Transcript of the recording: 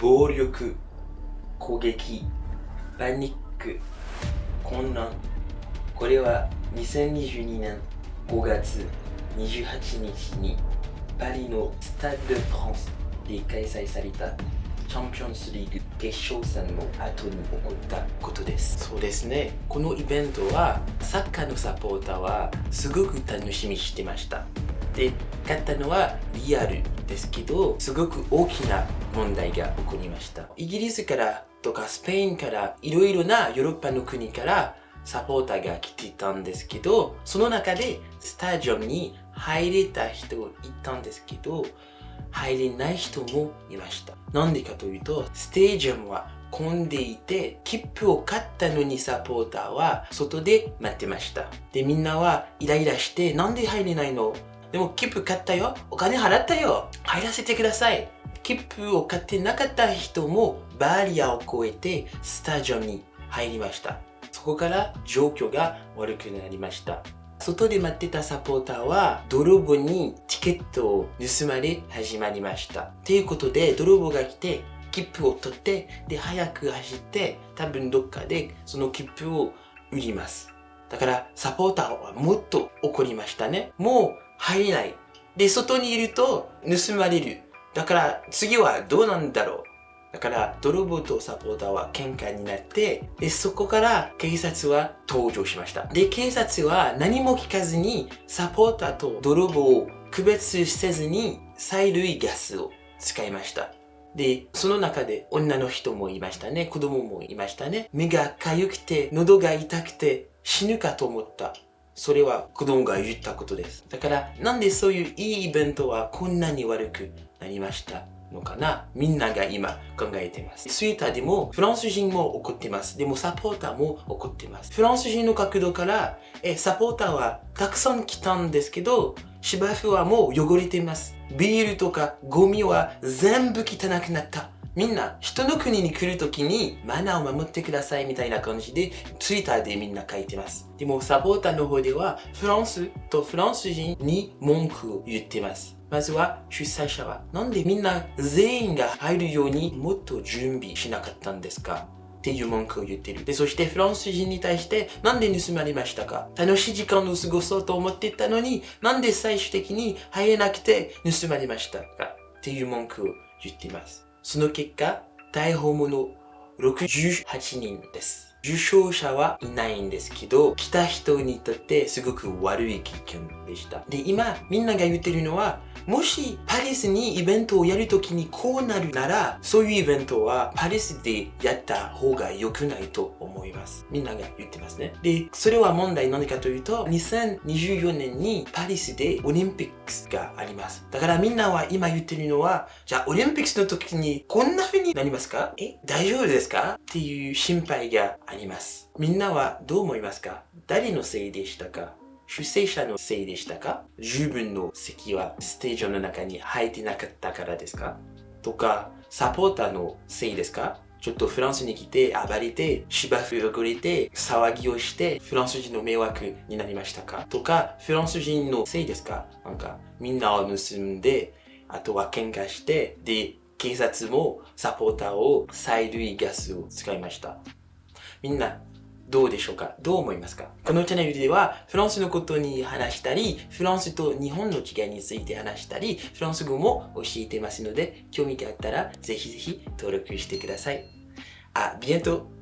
暴力、攻撃、パニック、混乱。これは2022年5月28日にパリのスタッド・フランスで開催されたチャンピオンズリーグ決勝戦の後に起こったことです。そうですね。このイベントはサッカーのサポーターはすごく楽しみにしてました。で勝ったのはリアルですけどすごく大きな問題が起こりましたイギリスからとかスペインからいろいろなヨーロッパの国からサポーターが来ていたんですけどその中でスタジアムに入れた人いたんですけど入れない人もいました。なんでかというと、ステージアムは混んでいて、切符を買ったのにサポーターは外で待ってました。で、みんなはイライラして、なんで入れないの？でも切符買ったよお金払ったよ入らせてください切符を買ってなかった人もバリアを越えてスタジアムに入りました。そこから状況が悪くなりました。外で待ってたサポーターは泥棒にチケットを盗まれ始まりました。ということで泥棒が来て切符を取ってで早く走って多分どっかでその切符を売ります。だからサポーターはもっと怒りましたね。もう入れない。で、外にいると盗まれる。だから次はどうなんだろうだから、泥棒とサポーターは喧嘩になって、で、そこから警察は登場しました。で、警察は何も聞かずに、サポーターと泥棒を区別せずに、催涙ガスを使いました。で、その中で女の人もいましたね。子供もいましたね。目が痒くて、喉が痛くて、死ぬかと思った。それは子供が言ったことです。だから、なんでそういういいイベントはこんなに悪くなりましたのかな？みんなが今考えています。ツイッターでもフランス人も怒ってます。でもサポーターも怒ってます。フランス人の角度から、え、サポーターはたくさん来たんですけど、芝生はもう汚れてます。ビールとかゴミは全部汚くなった。みんな人の国に来るときにマナーを守ってくださいみたいな感じでツイッターでみんな書いてます。でもサポーターの方ではフランスとフランス人に文句を言ってます。まずは主催者はなんでみんな全員が入るようにもっと準備しなかったんですか？っていう文句を言ってる。で、そしてフランス人に対してなんで盗まれましたか？楽しい時間を過ごそうと思ってたのになんで最終的に入れなくて盗まれましたか？っていう文句を言ってます。その結果、逮捕者68人です。受賞者はいないんですけど、来た人にとってすごく悪い経験でした。で、今、みんなが言ってるのは、もしパリスにイベントをやるときにこうなるなら、そういうイベントはパリスでやった方が良くないと思います。みんなが言ってますね。で、それは問題何かというと、2024年にパリスでオリンピックスがあります。だからみんなは今言ってるのは、じゃあオリンピックスの時にこんな風になりますか？え大丈夫ですか？っていう心配があります。みんなはどう思いますか？誰のせいでしたか？主催者のせいでしたか？十分の席はステージの中に入ってなかったからですか？とか、サポーターのせいですか？ちょっとフランスに来て暴れて芝生汚れて騒ぎをしてフランス人の迷惑になりましたか？とかフランス人のせいですか？なんかみんなを盗んであとは喧嘩してで警察もサポーターを催涙ガスを使いました。みんなどうでしょうか？どう思いますか？このチャンネルではフランスのことに話したり、フランスと日本の違いについて話したり、フランス語も教えてますので、興味があったらぜひぜひ登録してください。あ、ビエント。